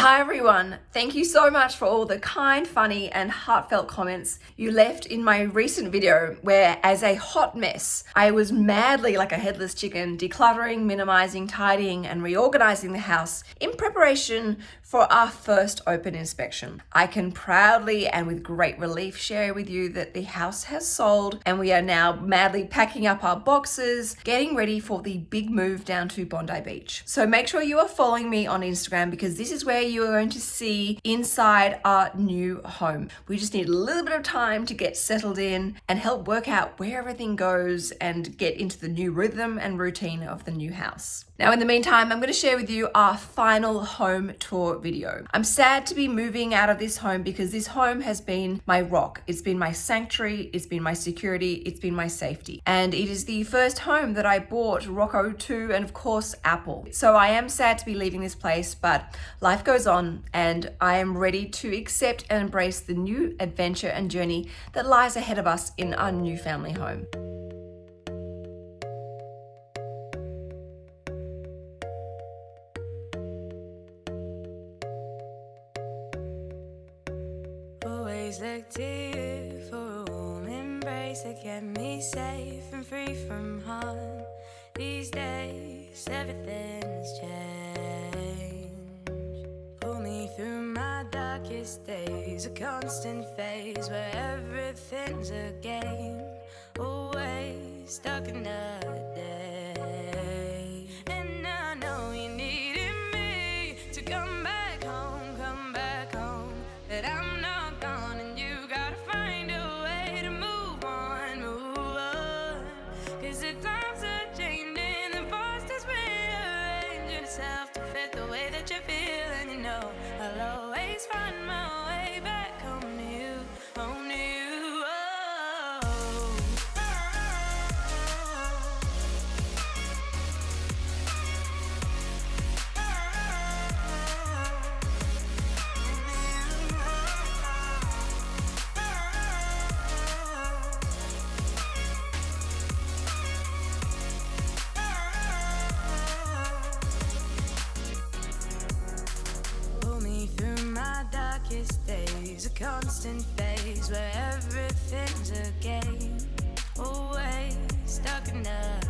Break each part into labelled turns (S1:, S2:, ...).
S1: Hi everyone, thank you so much for all the kind, funny and heartfelt comments you left in my recent video where as a hot mess, I was madly like a headless chicken decluttering, minimizing, tidying and reorganizing the house in preparation for our first open inspection. I can proudly and with great relief share with you that the house has sold and we are now madly packing up our boxes, getting ready for the big move down to Bondi Beach. So make sure you are following me on Instagram because this is where you are going to see inside our new home. We just need a little bit of time to get settled in and help work out where everything goes and get into the new rhythm and routine of the new house. Now, in the meantime, I'm going to share with you our final home tour video. I'm sad to be moving out of this home because this home has been my rock. It's been my sanctuary, it's been my security, it's been my safety. And it is the first home that I bought Rocco to and of course Apple. So I am sad to be leaving this place, but life goes on and I am ready to accept and embrace the new adventure and journey that lies ahead of us in our new family home. Embrace that kept me safe and free from harm. These days, everything's changed. Pull me through my darkest days, a constant phase where everything's a game. Always stuck in the constant phase where everything's a game. Always stuck in the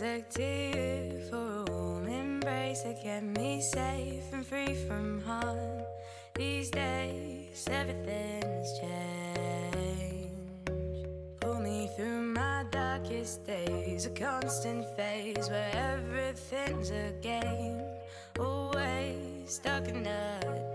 S1: look to you for a warm embrace to kept me safe and free from harm. These days, everything's changed. Pull me through my darkest days, a constant phase where everything's a game. Always stuck in the.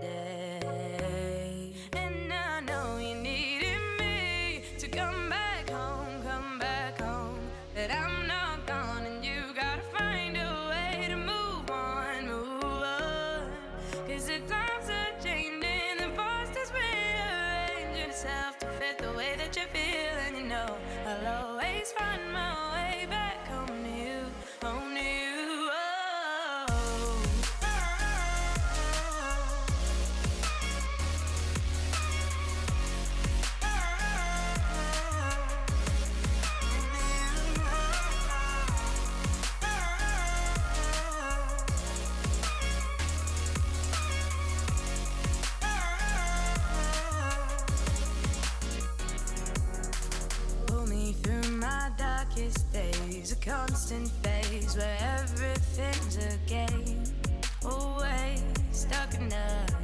S1: constant phase where everything's a game. Always stuck in a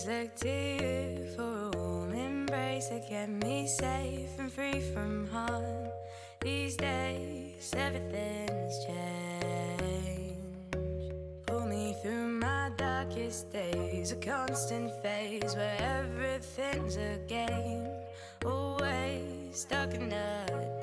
S1: always look to you for a warm embrace that kept me safe and free from harm. These days, everything's changed. Pull me through my darkest days, a constant phase where everything's a game. Always stuck in the.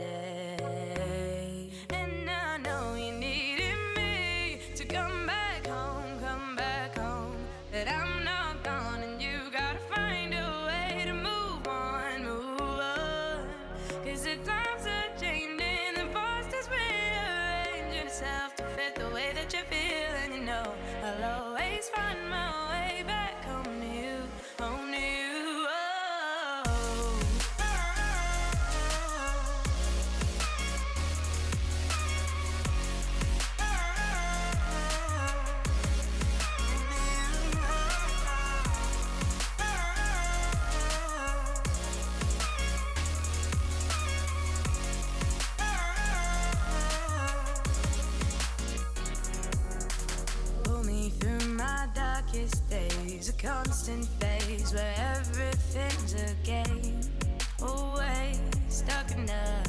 S1: constant phase where everything's a game. Always stuck in a